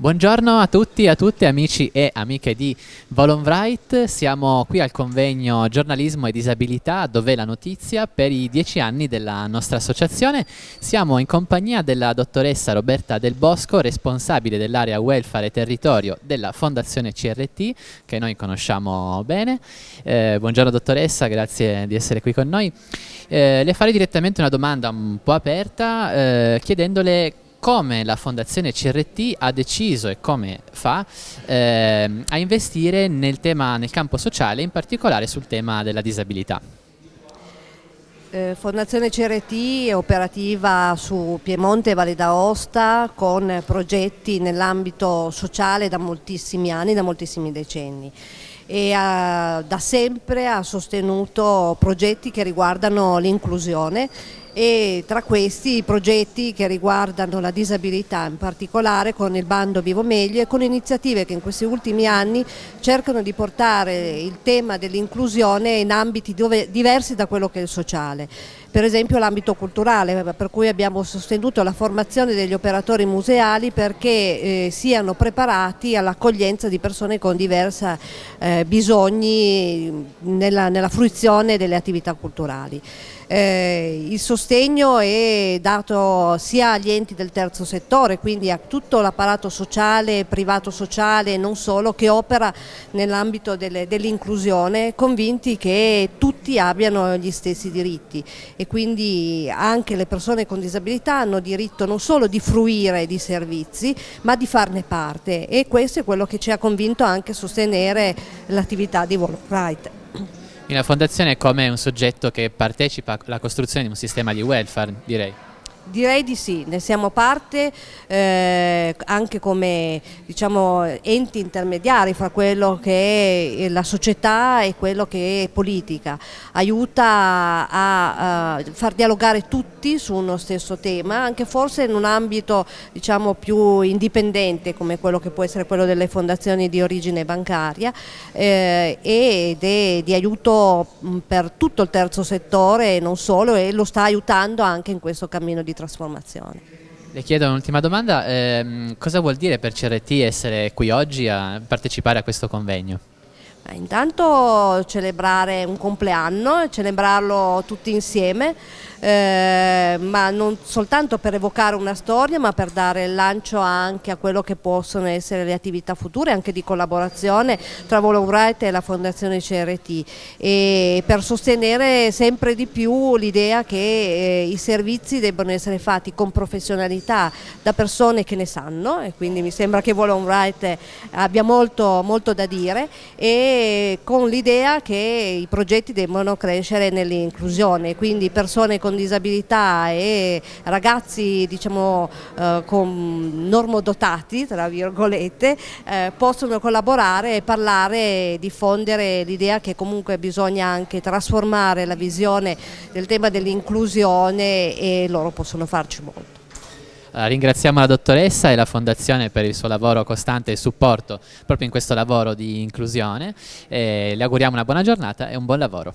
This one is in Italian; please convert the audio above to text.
Buongiorno a tutti e a tutte amici e amiche di Volonbright, siamo qui al convegno Giornalismo e Disabilità dove la notizia per i dieci anni della nostra associazione. Siamo in compagnia della dottoressa Roberta Del Bosco, responsabile dell'area Welfare e Territorio della Fondazione CRT che noi conosciamo bene. Eh, buongiorno dottoressa, grazie di essere qui con noi. Eh, le farei direttamente una domanda un po' aperta eh, chiedendole come la Fondazione CRT ha deciso e come fa eh, a investire nel, tema, nel campo sociale, in particolare sul tema della disabilità. Eh, Fondazione CRT è operativa su Piemonte e Valle d'Aosta con progetti nell'ambito sociale da moltissimi anni, da moltissimi decenni e ha, da sempre ha sostenuto progetti che riguardano l'inclusione e tra questi i progetti che riguardano la disabilità in particolare con il bando Vivo Meglio e con iniziative che in questi ultimi anni cercano di portare il tema dell'inclusione in ambiti dove, diversi da quello che è il sociale per esempio l'ambito culturale, per cui abbiamo sostenuto la formazione degli operatori museali perché eh, siano preparati all'accoglienza di persone con diversi eh, bisogni nella, nella fruizione delle attività culturali. Eh, il sostegno è dato sia agli enti del terzo settore, quindi a tutto l'apparato sociale, privato sociale e non solo, che opera nell'ambito dell'inclusione, convinti che tutti abbiano gli stessi diritti. E quindi anche le persone con disabilità hanno diritto non solo di fruire di servizi, ma di farne parte. E questo è quello che ci ha convinto anche a sostenere l'attività di Volkswagen. La fondazione è come un soggetto che partecipa alla costruzione di un sistema di welfare, direi. Direi di sì, ne siamo parte eh, anche come diciamo, enti intermediari fra quello che è la società e quello che è politica. Aiuta a, a far dialogare tutti su uno stesso tema, anche forse in un ambito diciamo, più indipendente come quello che può essere quello delle fondazioni di origine bancaria eh, ed è di aiuto per tutto il terzo settore e non solo e lo sta aiutando anche in questo cammino di trasformazione. Le chiedo un'ultima domanda, eh, cosa vuol dire per CRT essere qui oggi a partecipare a questo convegno? Eh, intanto celebrare un compleanno, celebrarlo tutti insieme, eh, ma non soltanto per evocare una storia ma per dare il lancio anche a quello che possono essere le attività future anche di collaborazione tra Volowright e la Fondazione CRT e per sostenere sempre di più l'idea che eh, i servizi debbano essere fatti con professionalità da persone che ne sanno e quindi mi sembra che Volowright abbia molto, molto da dire e con l'idea che i progetti debbano crescere nell'inclusione, quindi persone con con disabilità e ragazzi diciamo eh, con normodotati tra virgolette eh, possono collaborare e parlare e diffondere l'idea che comunque bisogna anche trasformare la visione del tema dell'inclusione e loro possono farci molto. Uh, ringraziamo la dottoressa e la Fondazione per il suo lavoro costante e supporto proprio in questo lavoro di inclusione. le auguriamo una buona giornata e un buon lavoro.